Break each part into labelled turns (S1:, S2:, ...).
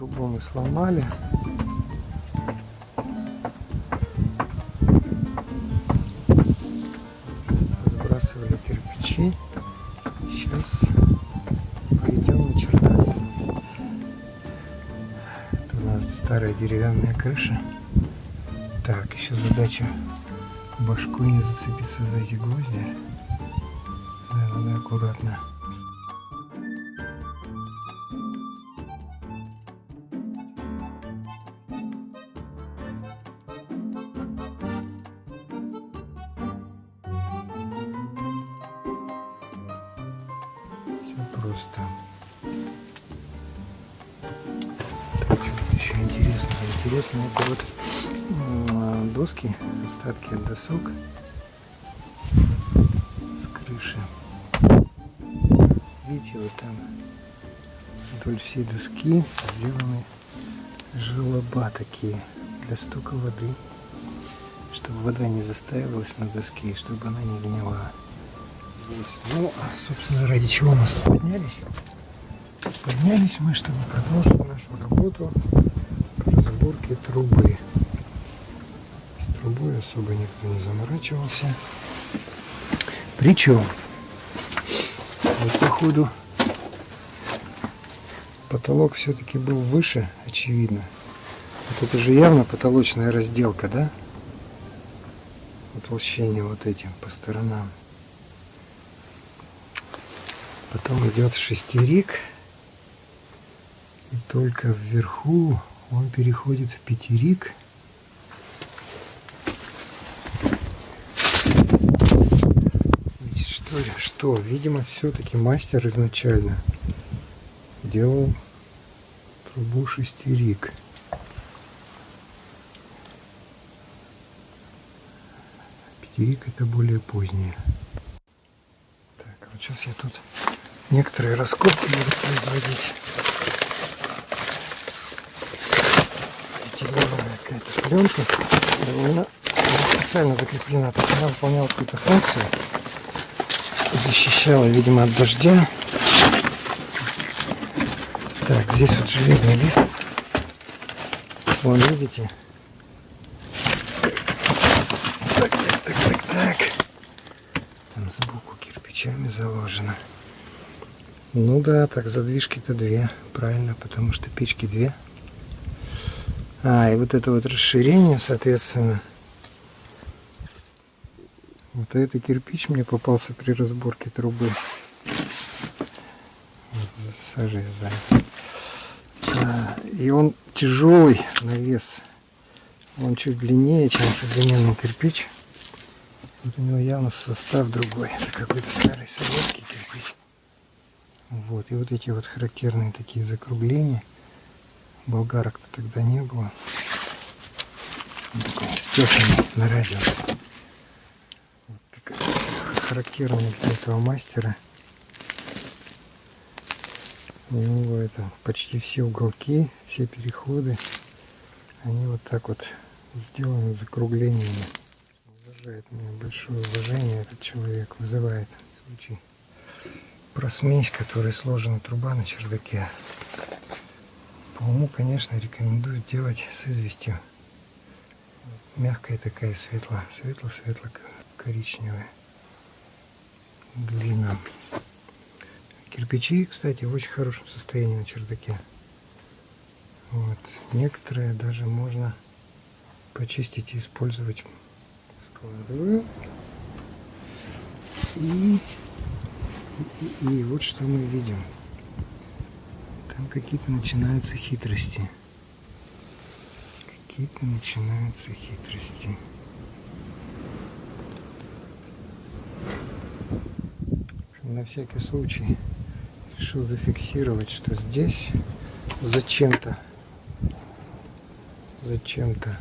S1: Трубу мы сломали. Сбрасывали кирпичи. Сейчас пойдем на чердак. Это у нас старая деревянная крыша. Так, еще задача башкой не зацепиться за эти гвозди. Да, надо аккуратно. Просто. Что еще интересно? Интересно, это вот м, доски, остатки от досок с крыши. Видите, вот там вдоль всей доски сделаны желоба такие для стока воды, чтобы вода не застаивалась на доске, чтобы она не гнила. Ну, а, собственно, ради чего мы поднялись? Поднялись мы, чтобы продолжить нашу работу по разборке трубы. С трубой особо никто не заморачивался. Причем, вот походу, потолок все-таки был выше, очевидно. Вот это же явно потолочная разделка, да? Утолщение вот этим по сторонам. Потом идет шестерик. И только вверху он переходит в пятерик. Значит, что ли? Что? Видимо, все-таки мастер изначально делал трубу шестерик. Пятерик это более позднее. Так, вот сейчас я тут некоторые раскопки буду производить. Этиленовая какая-то пленка. Она специально закреплена, то есть она выполняла какую-то функцию. Защищала, видимо, от дождя. Так, здесь вот железный лист. Вон, видите? Так, так, так, так, так. Там сбоку кирпичами заложено. Ну да, так задвижки-то две, правильно, потому что печки две. А, и вот это вот расширение, соответственно. Вот это кирпич мне попался при разборке трубы. Вот, сажей сзади. А, и он тяжелый на вес. Он чуть длиннее, чем современный кирпич. Вот у него явно состав другой. Это какой-то старый советский кирпич. Вот. И вот эти вот характерные такие закругления. Болгарок-то тогда не было. Такой стесанный на радиус. Вот такая характерная для этого мастера. У него это почти все уголки, все переходы, они вот так вот сделаны закруглениями. Вызывает мне большое уважение этот человек, вызывает случай про смесь, которой сложена труба на чердаке. По уму, конечно, рекомендую делать с известью. Мягкая такая светло, светло-светло-коричневая глина. Кирпичи, кстати, в очень хорошем состоянии на чердаке. Вот. Некоторые даже можно почистить и использовать. Складываю. И, и, вот что мы видим. Там какие-то начинаются хитрости. Какие-то начинаются хитрости. На всякий случай решил зафиксировать, что здесь зачем-то зачем-то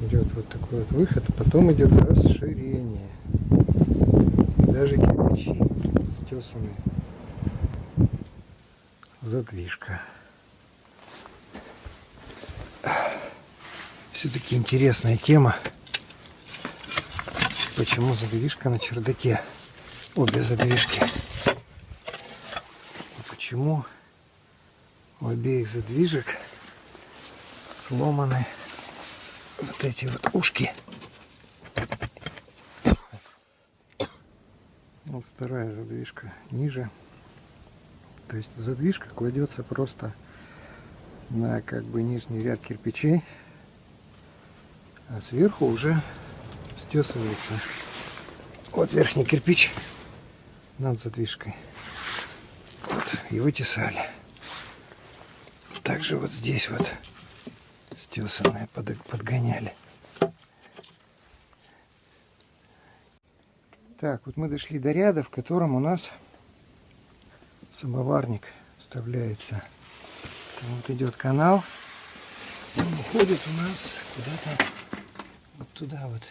S1: идет вот такой вот выход, потом идет расширение. Даже кирпичи стесаны. Задвижка. Все-таки интересная тема. Почему задвижка на чердаке? Обе задвижки. И почему у обеих задвижек сломаны вот эти вот ушки. Вот вторая задвижка ниже. То есть задвижка кладется просто на как бы нижний ряд кирпичей, а сверху уже стесывается. Вот верхний кирпич над задвижкой. Вот, его тесали. Также вот здесь вот стесанные под, подгоняли. Так, вот мы дошли до ряда, в котором у нас самоварник вставляется. Там вот идет канал. Он уходит у нас куда-то вот туда вот.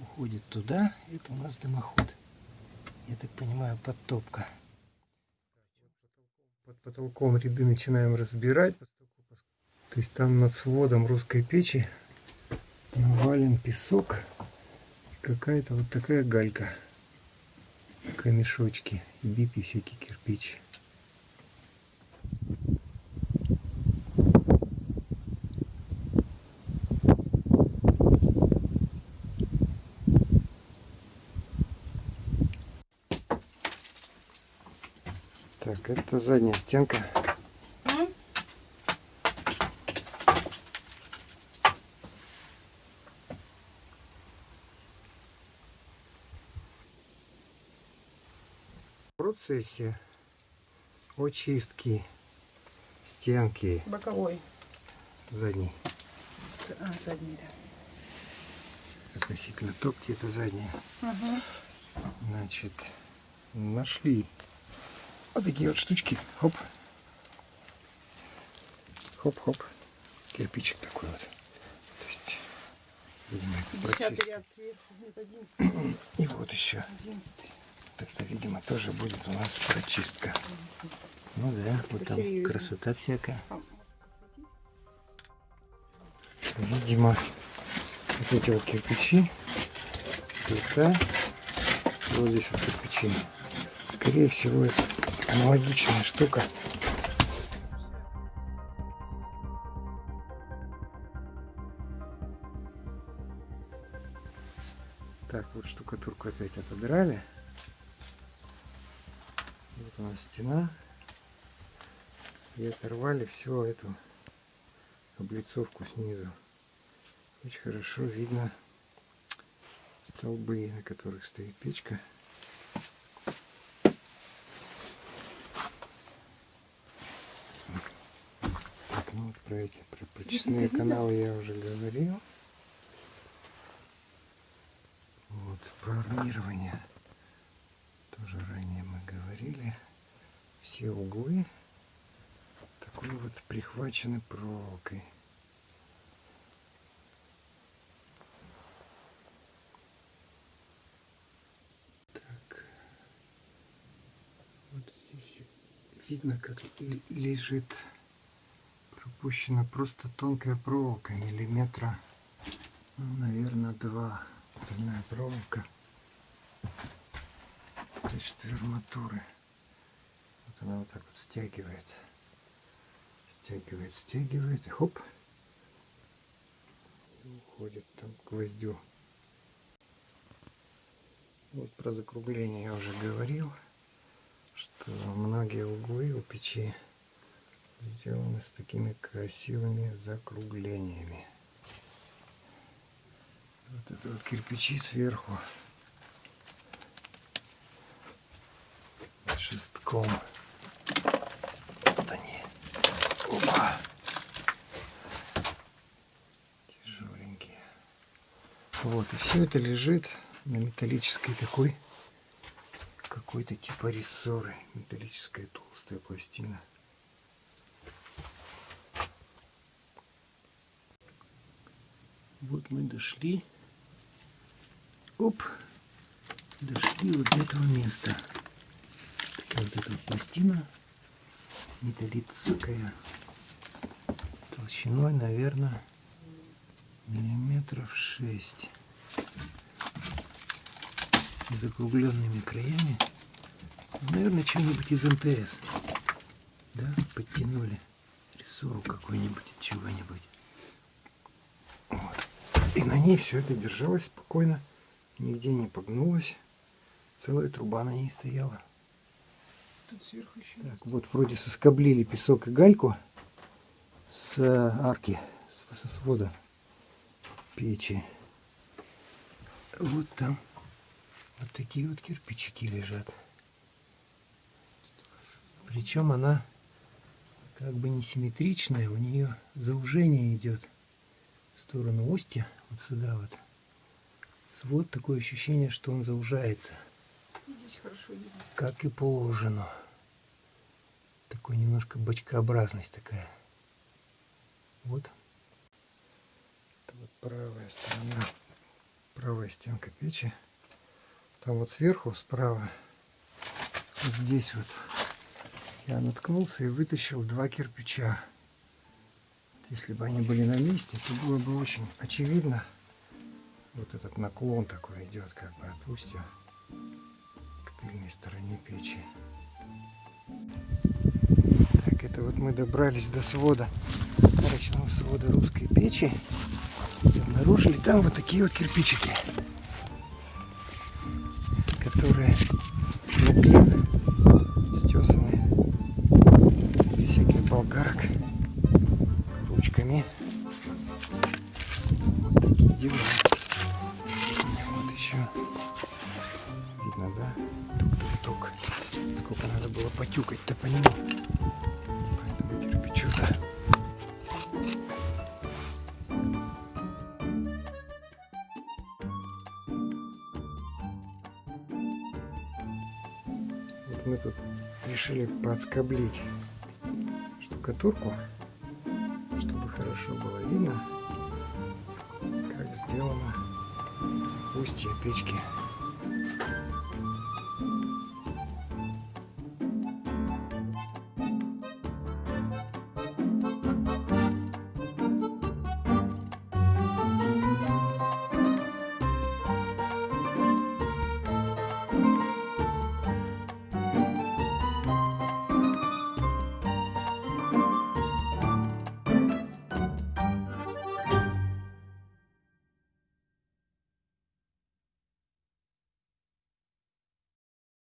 S1: Уходит туда. Это у нас дымоход. Я так понимаю, подтопка. Под потолком ряды начинаем разбирать. То есть там над сводом русской печи навален песок какая-то вот такая галька. Камешочки, битый всякий кирпич. Так, это задняя стенка. процессе очистки стенки
S2: боковой
S1: задней.
S2: А, задней, да.
S1: Относительно топки это задняя.
S2: Угу.
S1: Значит, нашли вот такие вот штучки. Хоп. Хоп-хоп. Кирпичик такой вот. То есть, видимо, это
S2: ряд сверху, нет,
S1: И вот еще. 11 это видимо тоже будет у нас прочистка ну да вот там красота всякая? Видимо, вот эти вот кирпичи, плита, вот здесь вот кирпичи. Скорее всего, это аналогичная штука. Так, вот штукатурку опять отодрали. Вот у нас стена. И оторвали всю эту облицовку снизу. Очень хорошо видно столбы, на которых стоит печка. Так, ну вот про эти про прочистные каналы я уже говорил. Вот про армирование тоже ранее мы говорили. Все углы такой вот прихвачены проволокой. Так. Вот здесь видно, как лежит пропущена просто тонкая проволока, миллиметра, ну, наверное, два. Стальная проволока. В качестве арматуры. Она вот так вот стягивает. Стягивает, стягивает, и хоп. И уходит там к гвоздю. Вот про закругление я уже говорил, что многие углы у печи сделаны с такими красивыми закруглениями. Вот это вот кирпичи сверху шестком. Вот они. Опа! Тяжеленькие. Вот, и все это лежит на металлической такой какой-то типа рессоры. Металлическая толстая пластина. Вот мы дошли. Оп. Дошли вот до этого места. Вот эта пластина металлическая. Толщиной, наверное, миллиметров шесть. Закругленными краями. Наверное, что-нибудь из МТС. Да, подтянули рессору какой-нибудь, чего-нибудь. Вот. И на ней все это держалось спокойно, нигде не погнулось. Целая труба на ней стояла.
S2: Тут сверху еще
S1: Так,
S2: есть.
S1: вот вроде соскоблили песок и гальку с э, арки, с, со свода печи. Вот там вот такие вот кирпичики лежат. Причем она как бы несимметричная, у нее заужение идет в сторону устья, вот сюда вот. Свод такое ощущение, что он заужается
S2: Здесь хорошо видно.
S1: как и положено. Такой немножко бочкообразность такая. Вот. Это вот правая сторона, правая стенка печи. Там вот сверху, справа, вот здесь вот, я наткнулся и вытащил два кирпича. Если бы они были на месте, то было бы очень очевидно. Вот этот наклон такой идет как бы от к тыльной стороне печи. Так, это вот мы добрались до свода, арочного свода русской печи. И обнаружили там вот такие вот кирпичики, болгарок, ручками. Вот такие дела. Вот еще. Видно, да? Тук-тук-тук. Сколько надо было потюкать-то по нему. По этому кирпичу-то. Вот мы тут решили подскоблить штукатурку, чтобы хорошо было видно, как сделано устье печки.